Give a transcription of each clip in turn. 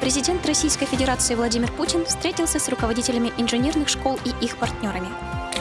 Президент Российской Федерации Владимир Путин встретился с руководителями инженерных школ и их партнерами.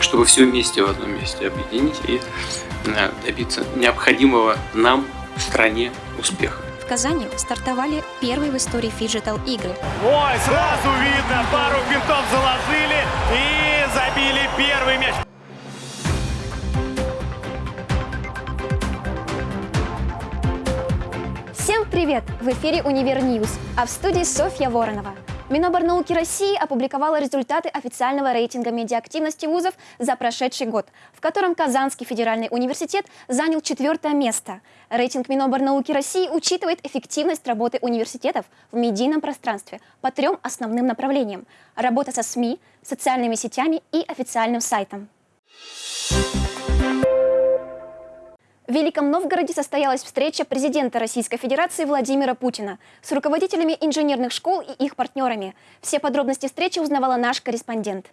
Чтобы все вместе в одном месте объединить и э, добиться необходимого нам в стране успеха. В Казани стартовали первые в истории фиджитал-игры. Ой, сразу видно, пару винтов заложили и забили первый мяч. Привет! В эфире «Univer News», а в студии Софья Воронова. Миноборнауки России опубликовала результаты официального рейтинга медиаактивности вузов за прошедший год, в котором Казанский федеральный университет занял четвертое место. Рейтинг Миноборнауки России учитывает эффективность работы университетов в медийном пространстве по трем основным направлениям – работа со СМИ, социальными сетями и официальным сайтом. В Великом Новгороде состоялась встреча президента Российской Федерации Владимира Путина с руководителями инженерных школ и их партнерами. Все подробности встречи узнавала наш корреспондент.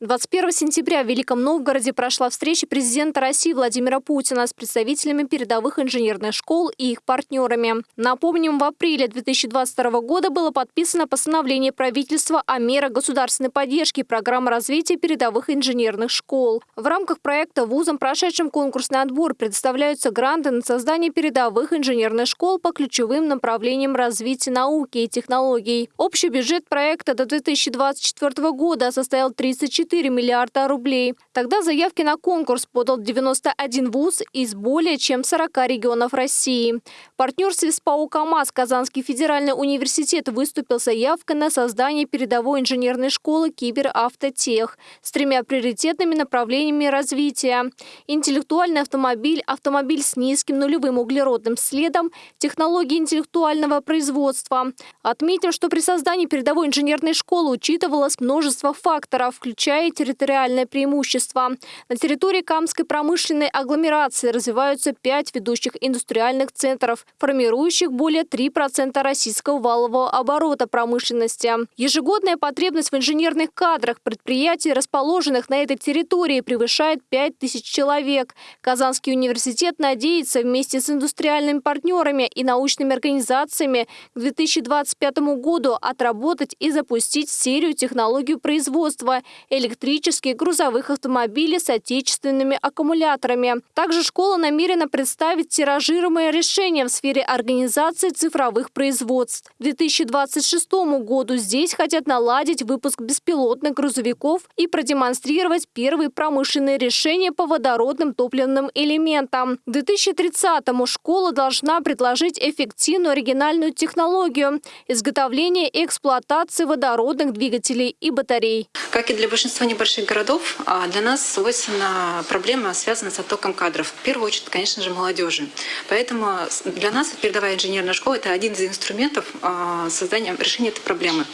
21 сентября в Великом Новгороде прошла встреча президента России Владимира Путина с представителями передовых инженерных школ и их партнерами. Напомним, в апреле 2022 года было подписано постановление правительства о мерах государственной поддержки программы развития передовых инженерных школ. В рамках проекта вузам, прошедшим конкурсный отбор, предоставляются гранты на создание передовых инженерных школ по ключевым направлениям развития науки и технологий. Общий бюджет проекта до 2024 года составил 34 4 миллиарда рублей. Тогда заявки на конкурс подал 91 вуз из более чем 40 регионов России. В партнерстве «КамАЗ» Казанский федеральный университет выступил заявкой на создание передовой инженерной школы «Киберавтотех» с тремя приоритетными направлениями развития. Интеллектуальный автомобиль, автомобиль с низким нулевым углеродным следом, технологии интеллектуального производства. Отметим, что при создании передовой инженерной школы учитывалось множество факторов, включая и территориальное преимущество. На территории Камской промышленной агломерации развиваются пять ведущих индустриальных центров, формирующих более 3% российского валового оборота промышленности. Ежегодная потребность в инженерных кадрах предприятий, расположенных на этой территории, превышает 5 тысяч человек. Казанский университет надеется вместе с индустриальными партнерами и научными организациями к 2025 году отработать и запустить серию технологий производства электрических грузовых автомобилей с отечественными аккумуляторами. Также школа намерена представить тиражируемое решение в сфере организации цифровых производств. К 2026 году здесь хотят наладить выпуск беспилотных грузовиков и продемонстрировать первые промышленные решения по водородным топливным элементам. К 2030-му школа должна предложить эффективную оригинальную технологию изготовления и эксплуатации водородных двигателей и батарей. Как и для большинства большинства небольших городов а, для нас свойственна проблема, связанная с оттоком кадров. В первую очередь, конечно же, молодежи. Поэтому для нас передовая инженерная школа – это один из инструментов а, создания решения этой проблемы.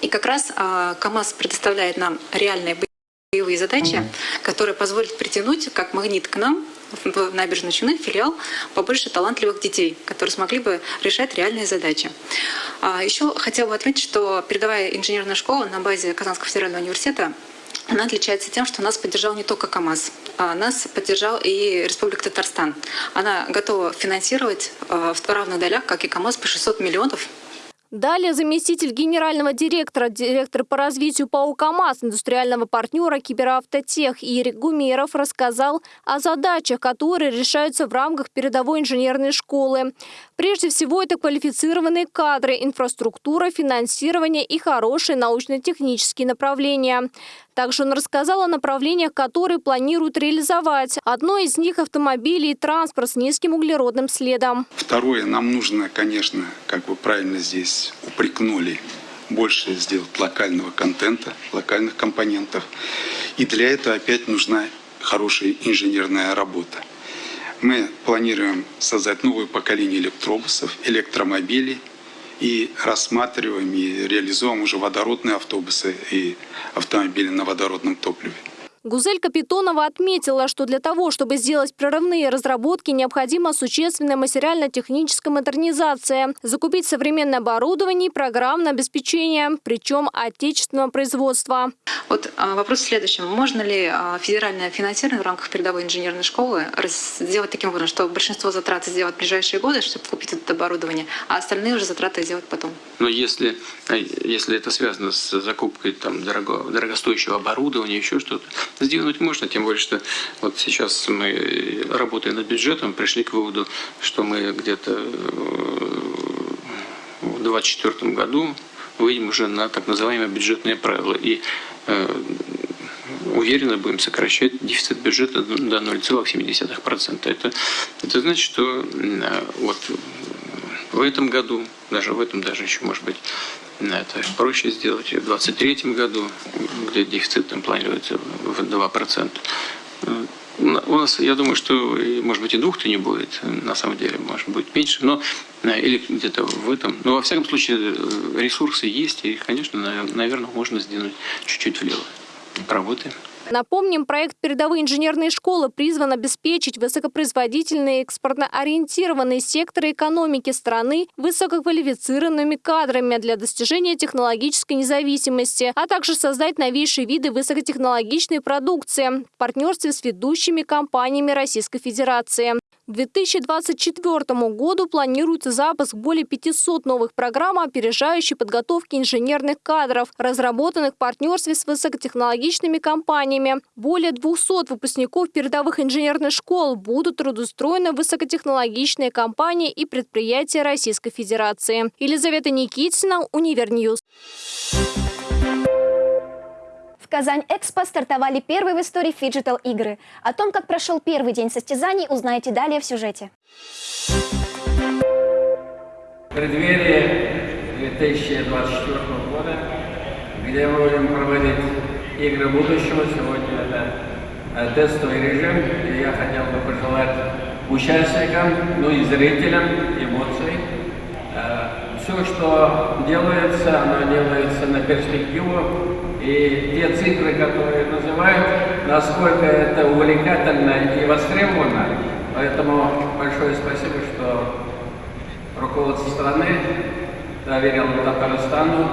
И как раз а, КАМАЗ предоставляет нам реальные боевые задачи, которые позволят притянуть как магнит к нам в набережной Челны филиал побольше талантливых детей, которые смогли бы решать реальные задачи. Еще хотела бы отметить, что передовая инженерная школа на базе Казанского федерального университета она отличается тем, что нас поддержал не только КАМАЗ, а нас поддержал и Республика Татарстан. Она готова финансировать а, в равных долях, как и КАМАЗ, по 600 миллионов Далее заместитель генерального директора, директор по развитию ПАО КАМАЗ, индустриального партнера Киберавтотех Ирик Гумеров рассказал о задачах, которые решаются в рамках передовой инженерной школы. Прежде всего, это квалифицированные кадры, инфраструктура, финансирование и хорошие научно-технические направления. Также он рассказал о направлениях, которые планируют реализовать. Одно из них – автомобили и транспорт с низким углеродным следом. Второе, нам нужно, конечно, как вы правильно здесь упрекнули, больше сделать локального контента, локальных компонентов. И для этого опять нужна хорошая инженерная работа. Мы планируем создать новое поколение электробусов, электромобилей – и рассматриваем и реализуем уже водородные автобусы и автомобили на водородном топливе. Гузель Капитонова отметила, что для того, чтобы сделать прорывные разработки, необходима существенная материально-техническая модернизация, закупить современное оборудование и программное обеспечение, причем отечественного производства. Вот а, вопрос в следующем. Можно ли а, федеральное финансирование в рамках передовой инженерной школы сделать таким образом, что большинство затрат сделать в ближайшие годы, чтобы купить это оборудование, а остальные уже затраты сделать потом? Но если, э, если это связано с закупкой там, дорого, дорогостоящего оборудования, еще что-то, сделать можно, тем более, что вот сейчас мы, работая над бюджетом, пришли к выводу, что мы где-то э, в 2024 году выйдем уже на так называемые бюджетные правила. И э, уверенно будем сокращать дефицит бюджета до 0,7%. Это, это значит, что э, вот в этом году, даже в этом даже еще может быть это проще сделать в 2023 году, где дефицит там планируется в 2%. У нас, я думаю, что, может быть, и двух-то не будет, на самом деле, может быть, меньше, но или где-то в этом. Но, во всяком случае, ресурсы есть, и, конечно, наверное, можно сдвинуть чуть-чуть влево. Работаем. Напомним, проект «Передовые инженерные школы» призван обеспечить высокопроизводительные экспортно-ориентированные секторы экономики страны высококвалифицированными кадрами для достижения технологической независимости, а также создать новейшие виды высокотехнологичной продукции в партнерстве с ведущими компаниями Российской Федерации. К 2024 году планируется запуск более 500 новых программ опережающей подготовки инженерных кадров, разработанных в партнерстве с высокотехнологичными компаниями. Более 200 выпускников передовых инженерных школ будут трудоустроены в высокотехнологичные компании и предприятия Российской Федерации. Елизавета Никитина, Univer News. В Казань-Expo стартовали первые в истории фиджитал-игры. О том, как прошел первый день состязаний, узнаете далее в сюжете. В преддверии 2024 года, где мы будем проводить игры будущего, сегодня это э, тестовый режим, и я хотел бы пожелать участникам, ну и зрителям эмоций. Э, Все, что делается, оно делается на перспективу, и те цифры, которые называют, насколько это увлекательно и востребовано. Поэтому большое спасибо, что руководство страны доверило Татарстану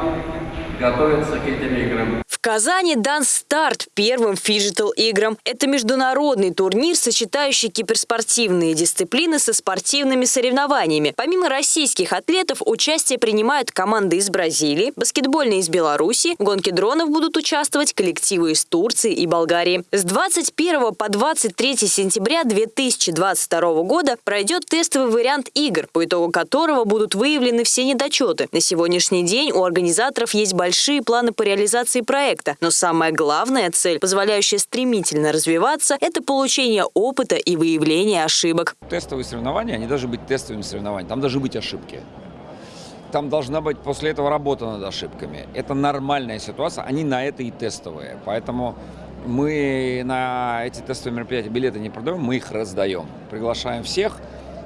готовиться к этим играм. Казани дан старт первым фиджитал-играм. Это международный турнир, сочетающий киберспортивные дисциплины со спортивными соревнованиями. Помимо российских атлетов, участие принимают команды из Бразилии, баскетбольные из Беларуси, в гонке дронов будут участвовать коллективы из Турции и Болгарии. С 21 по 23 сентября 2022 года пройдет тестовый вариант игр, по итогу которого будут выявлены все недочеты. На сегодняшний день у организаторов есть большие планы по реализации проекта проекта. Но самая главная цель, позволяющая стремительно развиваться, это получение опыта и выявление ошибок. Тестовые соревнования, они должны быть тестовыми соревнованиями, там должны быть ошибки. Там должна быть после этого работа над ошибками. Это нормальная ситуация, они на это и тестовые. Поэтому мы на эти тестовые мероприятия билеты не продаем, мы их раздаем. Приглашаем всех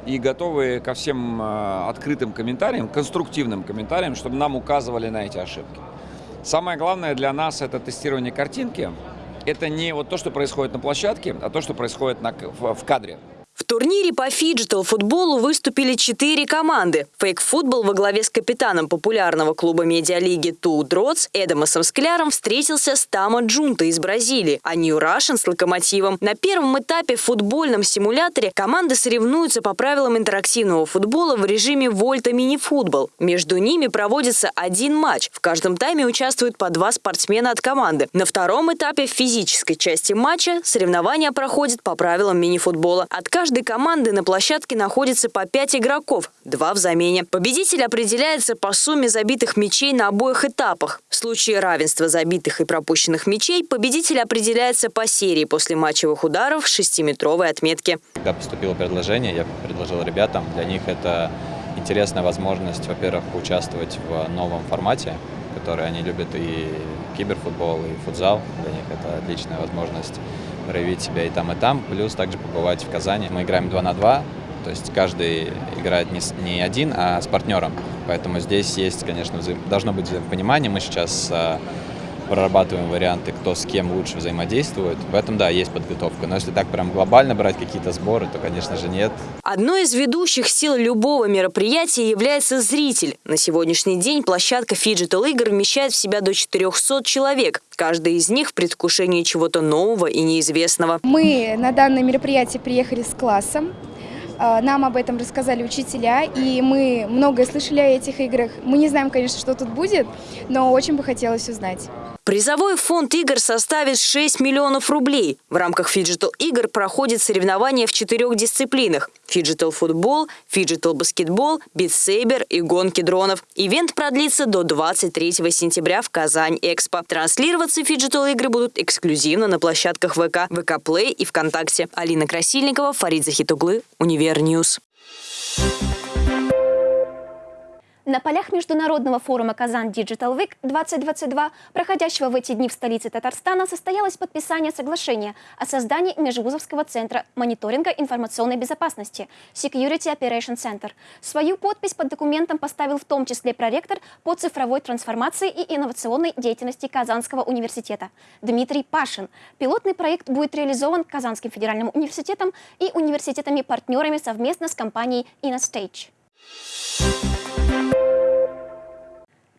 и готовы ко всем э, открытым комментариям, конструктивным комментариям, чтобы нам указывали на эти ошибки. Самое главное для нас это тестирование картинки. Это не вот то, что происходит на площадке, а то, что происходит на, в, в кадре. Турнире по фиджитал-футболу выступили четыре команды. Фейк-футбол во главе с капитаном популярного клуба медиалиги 2DROTS Эдамосом Скляром встретился с Tamo Junto из Бразилии, а New Russian с Локомотивом. На первом этапе в футбольном симуляторе команды соревнуются по правилам интерактивного футбола в режиме Volta мини-футбол. Между ними проводится один матч. В каждом тайме участвуют по два спортсмена от команды. На втором этапе в физической части матча соревнования проходят по правилам мини-футбола. От каждой каждой команды на площадке находится по 5 игроков, два в замене. Победитель определяется по сумме забитых мячей на обоих этапах. В случае равенства забитых и пропущенных мячей победитель определяется по серии после матчевых ударов шестиметровой отметки. Когда поступило предложение, я предложил ребятам, для них это интересная возможность, во-первых, поучаствовать в новом формате, который они любят, и киберфутбол, и футзал. Для них это отличная возможность проявить себя и там, и там, плюс также побывать в Казани. Мы играем 2 на 2, то есть каждый играет не, не один, а с партнером. Поэтому здесь есть, конечно, взаим... должно быть взаимопонимание. Мы сейчас прорабатываем варианты, кто с кем лучше взаимодействует. В этом, да, есть подготовка. Но если так прям глобально брать какие-то сборы, то, конечно же, нет. Одной из ведущих сил любого мероприятия является зритель. На сегодняшний день площадка фиджитал игр вмещает в себя до 400 человек. Каждый из них в предвкушении чего-то нового и неизвестного. Мы на данное мероприятие приехали с классом. А, нам об этом рассказали учителя, и мы многое слышали о этих играх. Мы не знаем, конечно, что тут будет, но очень бы хотелось узнать. Призовой фонд игр составит 6 миллионов рублей. В рамках фиджитал игр проходят соревнования в четырех дисциплинах. Фиджитал футбол, фиджитал баскетбол, Beat Saber и гонки дронов. Ивент продлится до 23 сентября в Казань-Экспо. Транслироваться фиджитал игры будут эксклюзивно на площадках VK, VK Play и ВКонтакте. Алина Красильникова, Фарид Захитоглы, Univer News. На полях Международного форума «Kazan Digital Week 2022», проходящего в эти дни в столице Татарстана, состоялось подписание соглашения о создании Межвузовского центра мониторинга информационной безопасности Security Operation Center. Свою подпись под документом поставил в том числе проректор по цифровой трансформации и инновационной деятельности Казанского университета Дмитрий Пашин. Пилотный проект будет реализован Казанским федеральным университетом и университетами-партнерами совместно с компанией InnoStage.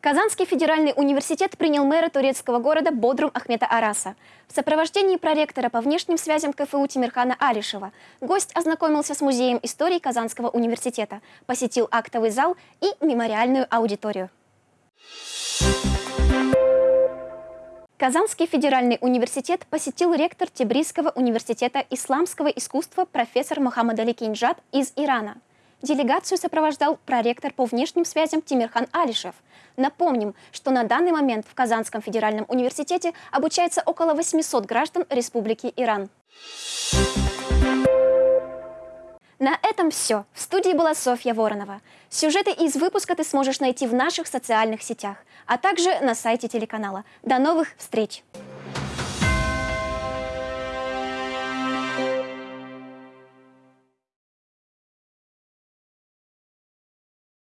Казанский федеральный университет принял мэра турецкого города Бодрум Ахмета Араса. В сопровождении проректора по внешним связям КФУ Тимирхана Алишева гость ознакомился с музеем истории Казанского университета, посетил актовый зал и мемориальную аудиторию. Казанский федеральный университет посетил ректор Тибрисского университета исламского искусства профессор Мухаммад Али Кинджат из Ирана – Делегацию сопровождал проректор по внешним связям Тимирхан Алишев. Напомним, что на данный момент в Казанском федеральном университете обучается около 800 граждан Республики Иран. На этом все. В студии была Софья Воронова. Сюжеты из выпуска ты сможешь найти в наших социальных сетях, а также на сайте телеканала. До новых встреч!